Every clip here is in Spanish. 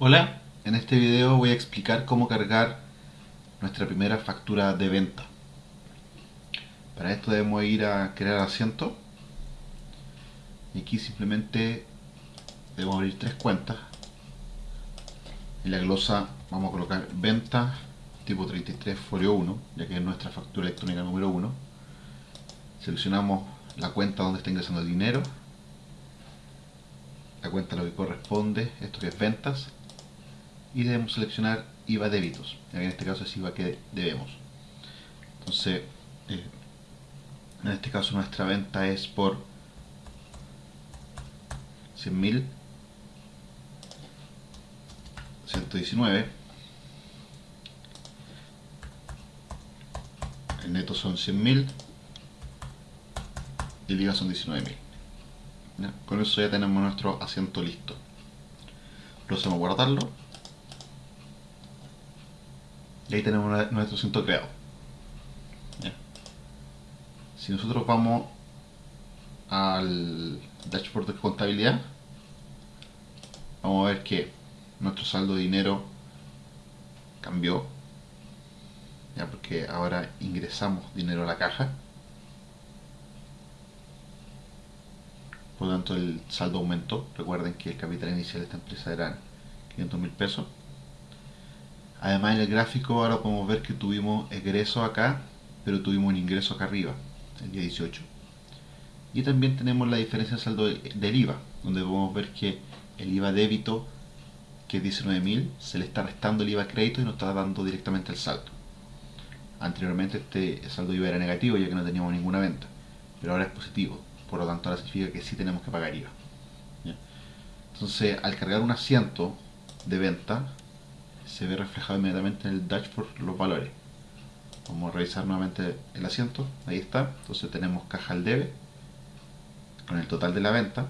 Hola, en este video voy a explicar cómo cargar nuestra primera factura de venta. Para esto debemos ir a crear asiento y aquí simplemente debemos abrir tres cuentas. En la glosa vamos a colocar venta tipo 33 folio 1, ya que es nuestra factura electrónica número 1. Seleccionamos la cuenta donde está ingresando el dinero la cuenta a lo que corresponde, esto que es ventas, y debemos seleccionar IVA débitos, en este caso es IVA que debemos. Entonces, eh, en este caso nuestra venta es por 100.000 119 el neto son 100.000 y el IVA son 19.000 con eso ya tenemos nuestro asiento listo. Procedemos a guardarlo y ahí tenemos nuestro asiento creado. Si nosotros vamos al dashboard de contabilidad vamos a ver que nuestro saldo de dinero cambió. Ya porque ahora ingresamos dinero a la caja. Por lo tanto el saldo aumentó. Recuerden que el capital inicial de esta empresa eran 500 mil pesos además en el gráfico ahora podemos ver que tuvimos egreso acá pero tuvimos un ingreso acá arriba el día 18 y también tenemos la diferencia del saldo del IVA donde podemos ver que el IVA débito que es 19.000 se le está restando el IVA crédito y nos está dando directamente el saldo. Anteriormente este saldo IVA era negativo ya que no teníamos ninguna venta pero ahora es positivo. Por lo tanto ahora significa que sí tenemos que pagar IVA. Entonces, al cargar un asiento de venta, se ve reflejado inmediatamente en el dashboard los valores. Vamos a revisar nuevamente el asiento, ahí está. Entonces tenemos caja al debe con el total de la venta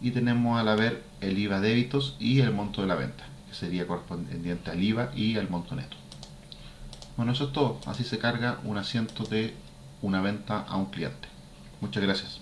y tenemos al haber el IVA débitos y el monto de la venta, que sería correspondiente al IVA y al monto neto. Bueno, eso es todo. Así se carga un asiento de una venta a un cliente. Muchas gracias.